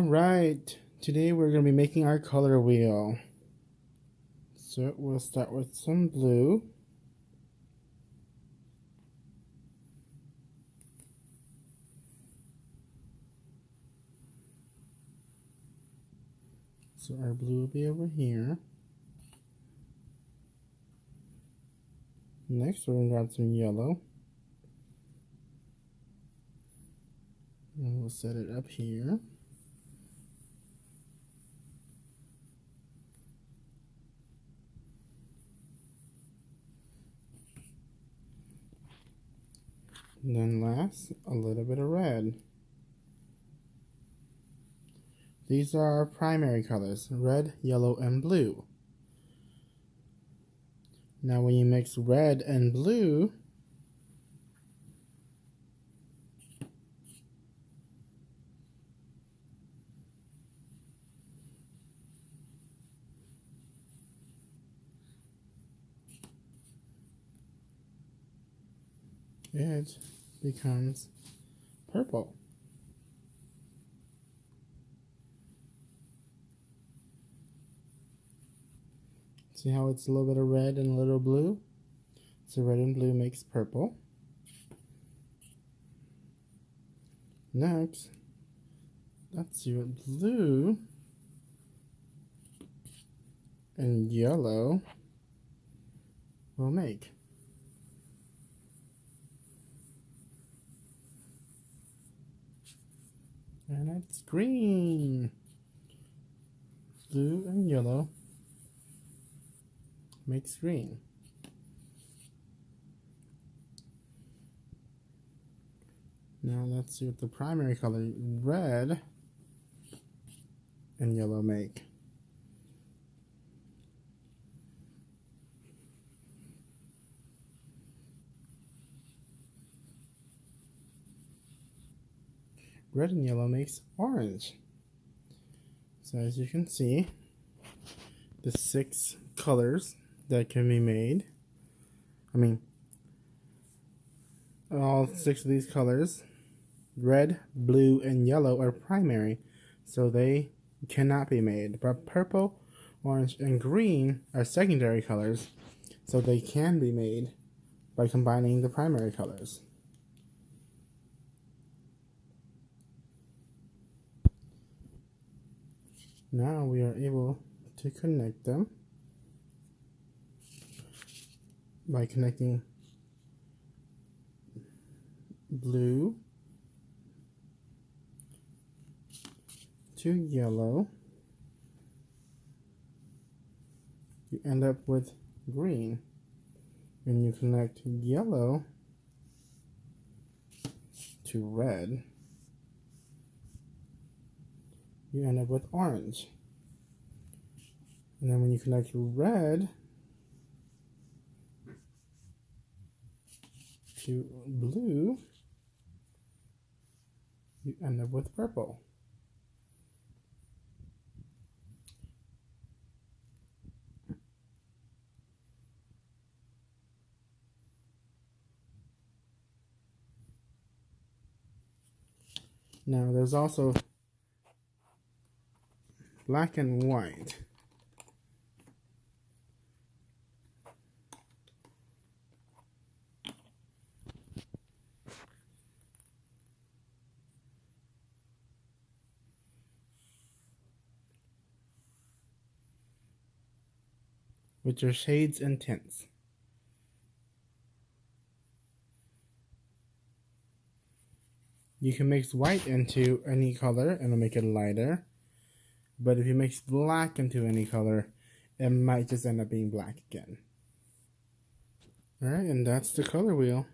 Alright, today we're going to be making our color wheel. So we'll start with some blue. So our blue will be over here. Next we're going to grab some yellow. And we'll set it up here. Then last, a little bit of red. These are our primary colors, red, yellow, and blue. Now when you mix red and blue, it becomes purple. See how it's a little bit of red and a little blue? So red and blue makes purple. Next, see what blue and yellow will make. And it's green. Blue and yellow makes green. Now let's see what the primary color, red and yellow make. Red and yellow makes orange. So as you can see, the six colors that can be made, I mean, all six of these colors, red, blue, and yellow are primary, so they cannot be made. But purple, orange, and green are secondary colors, so they can be made by combining the primary colors. Now we are able to connect them by connecting blue to yellow. You end up with green. And you connect yellow to red you end up with orange. And then when you connect red to blue, you end up with purple. Now there's also black and white. which are shades and tints. You can mix white into any color and it'll make it lighter. But if you mix black into any color, it might just end up being black again. Alright, and that's the color wheel.